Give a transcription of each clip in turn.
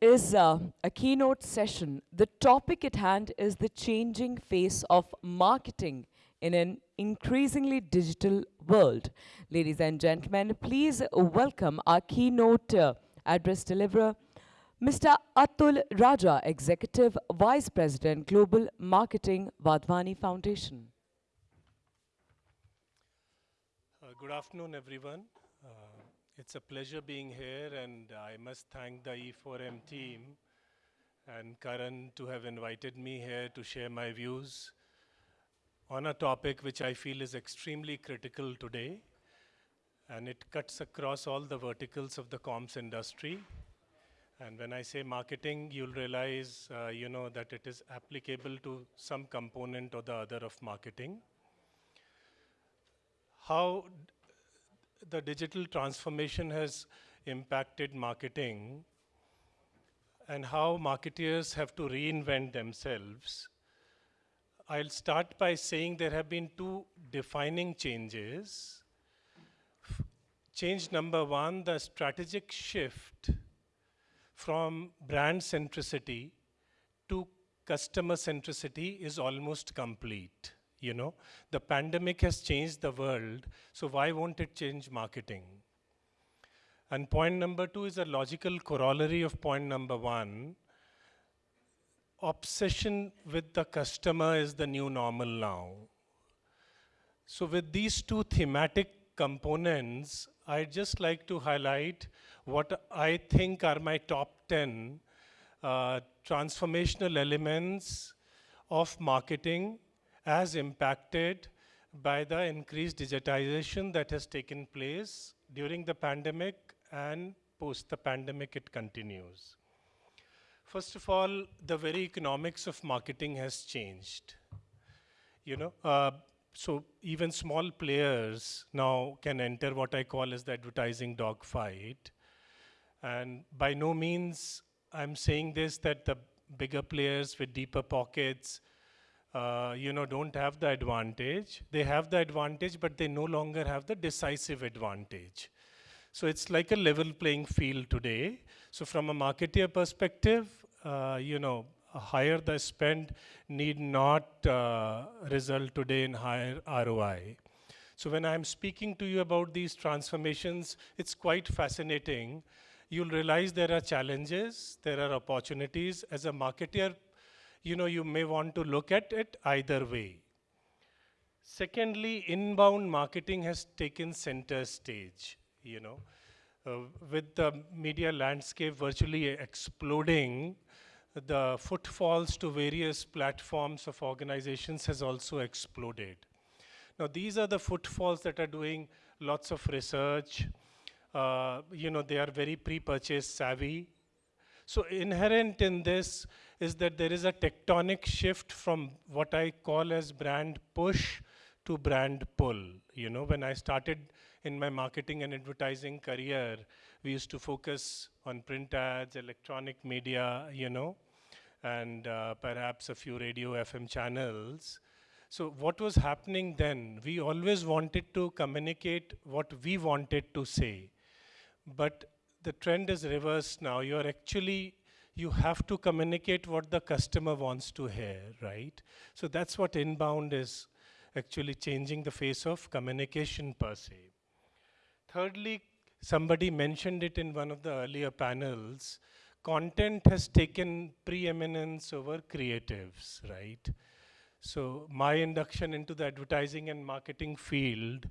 is uh, a keynote session. The topic at hand is the changing face of marketing in an increasingly digital world. Ladies and gentlemen, please welcome our keynote uh, address deliverer, Mr. Atul Raja, Executive Vice President, Global Marketing, Wadhwani Foundation. Uh, good afternoon, everyone. It's a pleasure being here, and I must thank the E4M team and Karan to have invited me here to share my views on a topic which I feel is extremely critical today, and it cuts across all the verticals of the comms industry. And when I say marketing, you'll realize, uh, you know, that it is applicable to some component or the other of marketing. How the digital transformation has impacted marketing and how marketeers have to reinvent themselves. I'll start by saying there have been two defining changes. Change number one, the strategic shift from brand centricity to customer centricity is almost complete you know the pandemic has changed the world so why won't it change marketing? And point number two is a logical corollary of point number one. Obsession with the customer is the new normal now. So with these two thematic components i'd just like to highlight what i think are my top 10 uh, transformational elements of marketing as impacted by the increased digitization that has taken place during the pandemic and post the pandemic it continues. First of all, the very economics of marketing has changed. You know, uh, so even small players now can enter what I call as the advertising dogfight. And by no means I'm saying this that the bigger players with deeper pockets uh, you know, don't have the advantage. They have the advantage, but they no longer have the decisive advantage. So it's like a level playing field today. So from a marketeer perspective, uh, you know, higher the spend need not uh, result today in higher ROI. So when I'm speaking to you about these transformations, it's quite fascinating. You'll realize there are challenges, there are opportunities. As a marketeer you know, you may want to look at it either way. Secondly, inbound marketing has taken center stage, you know. Uh, with the media landscape virtually exploding, the footfalls to various platforms of organizations has also exploded. Now, these are the footfalls that are doing lots of research. Uh, you know, they are very pre-purchase savvy. So inherent in this is that there is a tectonic shift from what I call as brand push to brand pull. You know, when I started in my marketing and advertising career, we used to focus on print ads, electronic media, you know, and uh, perhaps a few radio FM channels. So what was happening then? We always wanted to communicate what we wanted to say. But the trend is reversed now. You're actually you have to communicate what the customer wants to hear, right? So that's what inbound is actually changing the face of communication per se. Thirdly, somebody mentioned it in one of the earlier panels, content has taken preeminence over creatives, right? So my induction into the advertising and marketing field,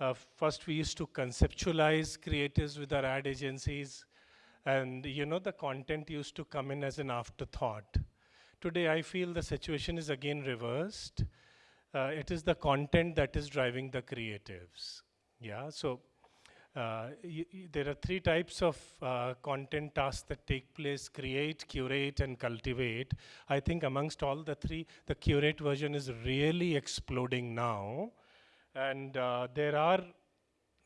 uh, first we used to conceptualize creatives with our ad agencies, and you know, the content used to come in as an afterthought. Today, I feel the situation is again reversed. Uh, it is the content that is driving the creatives. Yeah, so uh, there are three types of uh, content tasks that take place, create, curate, and cultivate. I think amongst all the three, the curate version is really exploding now. And uh, there are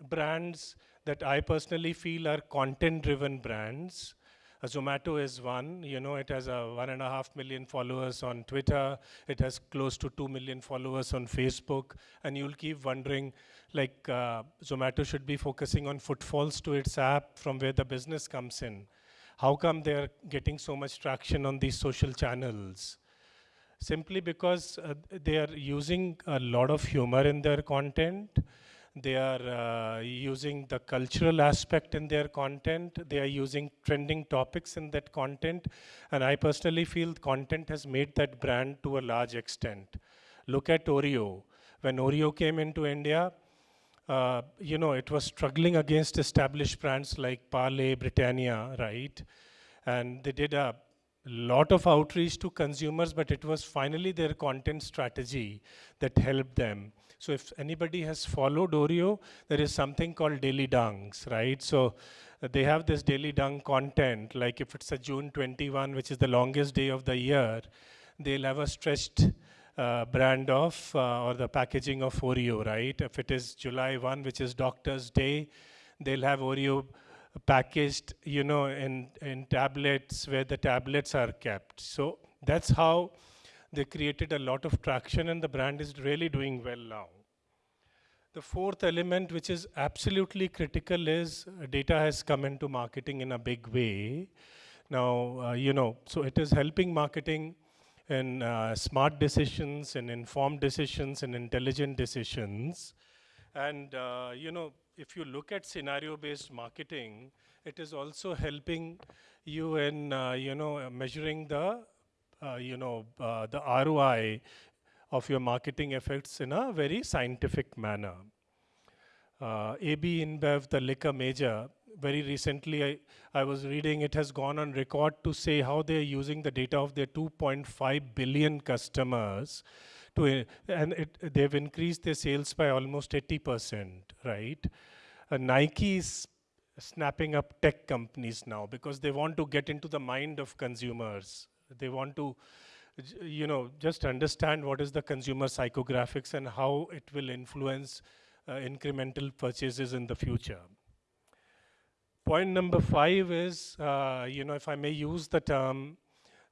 brands that I personally feel are content-driven brands. Uh, Zomato is one, you know, it has a one and a half million followers on Twitter. It has close to two million followers on Facebook. And you'll keep wondering, like, uh, Zomato should be focusing on footfalls to its app from where the business comes in. how come they're getting so much traction on these social channels? Simply because uh, they are using a lot of humor in their content. They are uh, using the cultural aspect in their content. They are using trending topics in that content. And I personally feel content has made that brand to a large extent. Look at Oreo. When Oreo came into India, uh, you know, it was struggling against established brands like Parle, Britannia, right? And they did a lot of outreach to consumers, but it was finally their content strategy that helped them. So if anybody has followed Oreo, there is something called daily dunks, right? So uh, they have this daily dunk content, like if it's a June 21, which is the longest day of the year, they'll have a stretched uh, brand of uh, or the packaging of Oreo, right? If it is July 1, which is Doctor's Day, they'll have Oreo packaged, you know, in, in tablets where the tablets are kept. So that's how they created a lot of traction and the brand is really doing well now. The fourth element, which is absolutely critical, is data has come into marketing in a big way. Now, uh, you know, so it is helping marketing in uh, smart decisions and informed decisions and intelligent decisions. And, uh, you know, if you look at scenario-based marketing, it is also helping you in, uh, you know, measuring the, you know, uh, the ROI of your marketing efforts in a very scientific manner. Uh, AB InBev, the liquor major, very recently I, I was reading it has gone on record to say how they're using the data of their 2.5 billion customers to, and it, they've increased their sales by almost 80%, right? Uh, Nike is snapping up tech companies now because they want to get into the mind of consumers. They want to, you know, just understand what is the consumer psychographics and how it will influence uh, incremental purchases in the future. Point number five is, uh, you know, if I may use the term,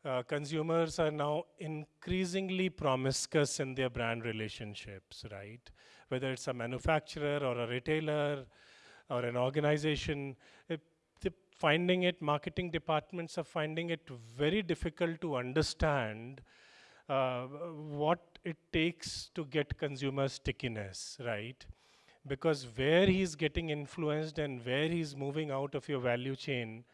uh, consumers are now increasingly promiscuous in their brand relationships, right? Whether it's a manufacturer or a retailer or an organization, it, finding it, marketing departments are finding it very difficult to understand uh, what it takes to get consumer stickiness, right? because where he's getting influenced and where he's moving out of your value chain,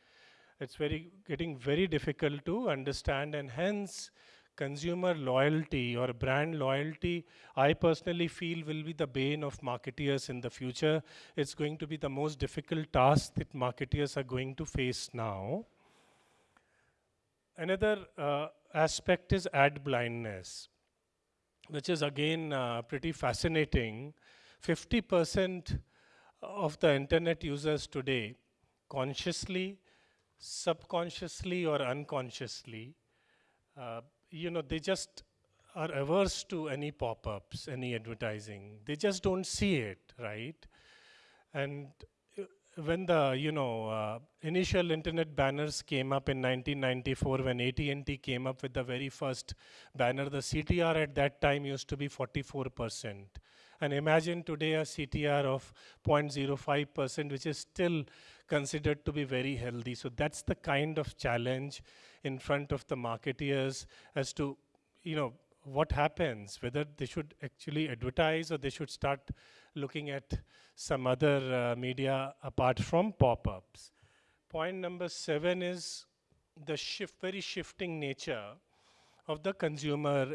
it's very getting very difficult to understand and hence consumer loyalty or brand loyalty, I personally feel will be the bane of marketeers in the future. It's going to be the most difficult task that marketeers are going to face now. Another uh, aspect is ad blindness, which is again uh, pretty fascinating 50% of the internet users today, consciously, subconsciously, or unconsciously, uh, you know, they just are averse to any pop-ups, any advertising. They just don't see it, right? And uh, when the you know uh, initial internet banners came up in 1994 when AT&T came up with the very first banner the CTR at that time used to be 44 percent and imagine today a CTR of 0.05%, which is still considered to be very healthy. So that's the kind of challenge in front of the marketeers as to, you know, what happens, whether they should actually advertise or they should start looking at some other uh, media apart from pop-ups. Point number seven is the shift, very shifting nature of the consumer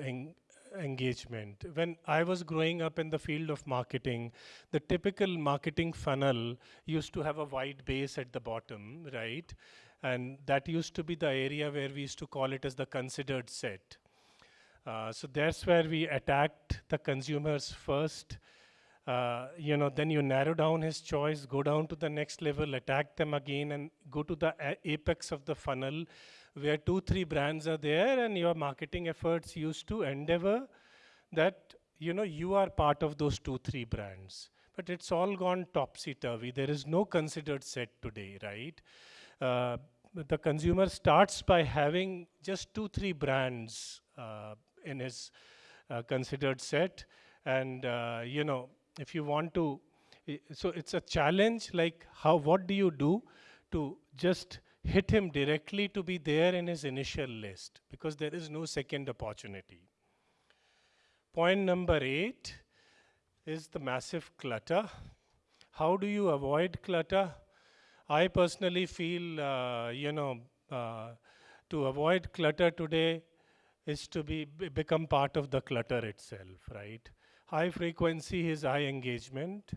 engagement. When I was growing up in the field of marketing, the typical marketing funnel used to have a wide base at the bottom, right? And that used to be the area where we used to call it as the considered set. Uh, so that's where we attacked the consumers first. Uh, you know, then you narrow down his choice, go down to the next level, attack them again, and go to the apex of the funnel where two, three brands are there and your marketing efforts used to endeavor that, you know, you are part of those two, three brands. But it's all gone topsy-turvy. There is no considered set today, right? Uh, the consumer starts by having just two, three brands uh, in his uh, considered set. And, uh, you know, if you want to, so it's a challenge like how, what do you do to just hit him directly to be there in his initial list because there is no second opportunity. Point number eight is the massive clutter. How do you avoid clutter? I personally feel, uh, you know, uh, to avoid clutter today is to be become part of the clutter itself, right? High frequency is high engagement.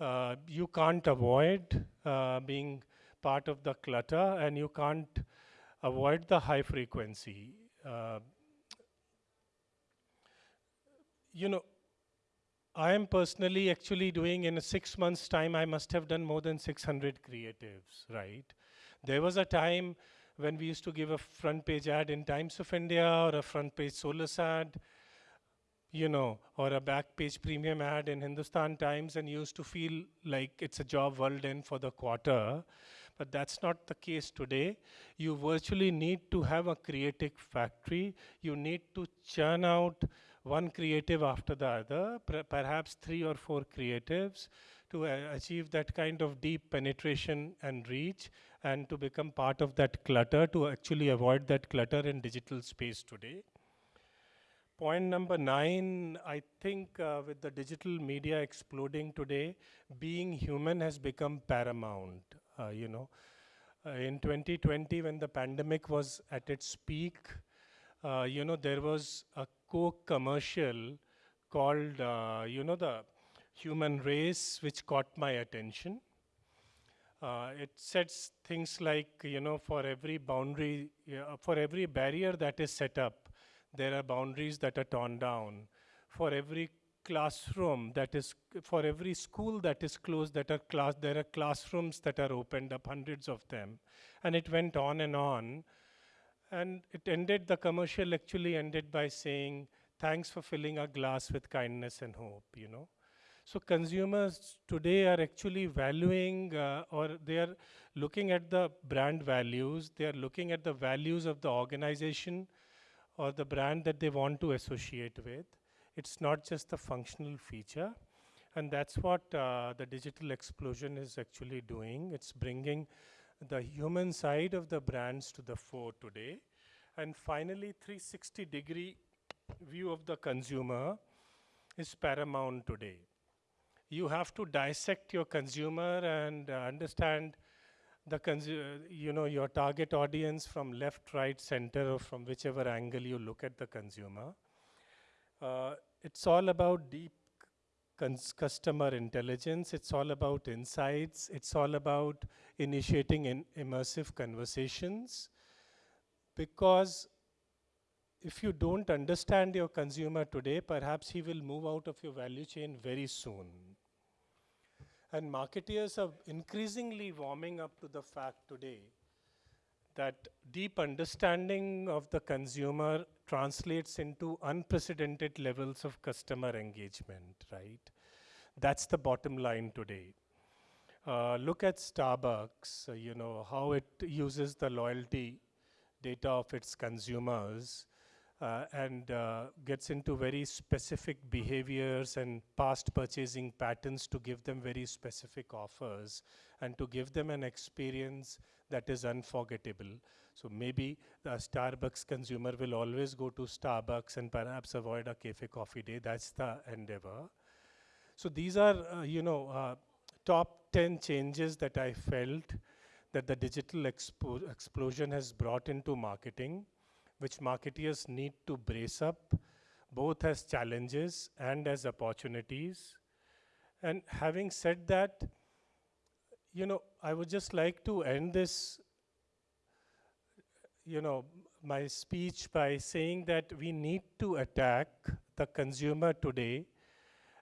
Uh, you can't avoid uh, being part of the clutter and you can't avoid the high frequency. Uh, you know, I am personally actually doing in a six months time, I must have done more than 600 creatives, right? There was a time when we used to give a front page ad in Times of India or a front page Solus ad, you know, or a back page premium ad in Hindustan Times and used to feel like it's a job well done for the quarter. But that's not the case today. You virtually need to have a creative factory. You need to churn out one creative after the other, per perhaps three or four creatives to uh, achieve that kind of deep penetration and reach and to become part of that clutter to actually avoid that clutter in digital space today. Point number nine, I think uh, with the digital media exploding today, being human has become paramount, you know. Uh, in 2020, when the pandemic was at its peak, uh, you know, there was a Coke commercial called, uh, you know, the human race, which caught my attention. Uh, it sets things like, you know, for every boundary, for every barrier that is set up, there are boundaries that are torn down. For every classroom that is, for every school that is closed, that are class, there are classrooms that are opened up, hundreds of them. And it went on and on. And it ended, the commercial actually ended by saying, thanks for filling our glass with kindness and hope, you know. So consumers today are actually valuing uh, or they are looking at the brand values, they are looking at the values of the organization or the brand that they want to associate with. It's not just the functional feature. And that's what uh, the digital explosion is actually doing. It's bringing the human side of the brands to the fore today. And finally, 360 degree view of the consumer is paramount today. You have to dissect your consumer and uh, understand the you know your target audience from left, right, center, or from whichever angle you look at the consumer. Uh, it's all about deep customer intelligence. It's all about insights. It's all about initiating in immersive conversations. Because if you don't understand your consumer today, perhaps he will move out of your value chain very soon. And marketeers are increasingly warming up to the fact today that deep understanding of the consumer translates into unprecedented levels of customer engagement, right? That's the bottom line today. Uh, look at Starbucks, uh, you know, how it uses the loyalty data of its consumers uh, and uh, gets into very specific behaviors and past purchasing patterns to give them very specific offers and to give them an experience that is unforgettable. So maybe the Starbucks consumer will always go to Starbucks and perhaps avoid a cafe coffee day. That's the endeavor. So these are, uh, you know, uh, top 10 changes that I felt that the digital explosion has brought into marketing, which marketeers need to brace up, both as challenges and as opportunities. And having said that, you know, I would just like to end this, you know, my speech by saying that we need to attack the consumer today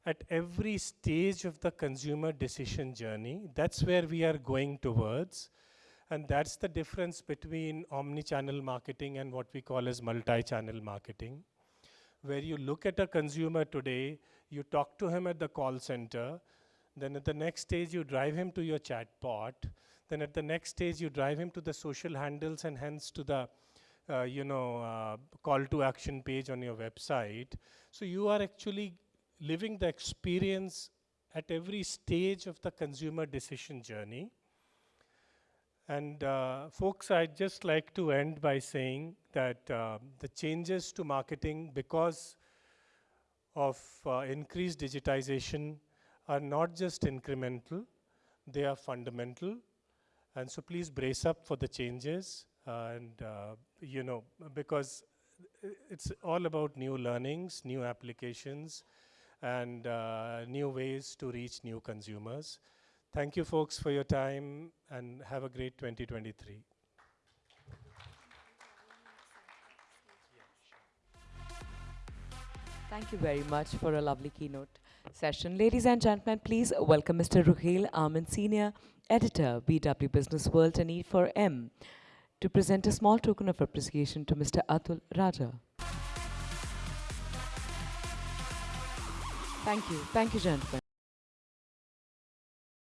at every stage of the consumer decision journey. That's where we are going towards. And that's the difference between omni-channel marketing and what we call as multi-channel marketing, where you look at a consumer today, you talk to him at the call center, then at the next stage, you drive him to your chatbot. Then at the next stage, you drive him to the social handles and hence to the uh, you know, uh, call to action page on your website. So you are actually living the experience at every stage of the consumer decision journey. And uh, folks, I'd just like to end by saying that uh, the changes to marketing because of uh, increased digitization are not just incremental, they are fundamental. And so please brace up for the changes and, uh, you know, because it's all about new learnings, new applications, and uh, new ways to reach new consumers. Thank you, folks, for your time, and have a great 2023. Thank you very much for a lovely keynote session. Ladies and gentlemen, please welcome Mr. Ruhail Ahmed, Senior Editor, BW Business World and E4M, to present a small token of appreciation to Mr. Atul Raja. Thank you. Thank you, gentlemen.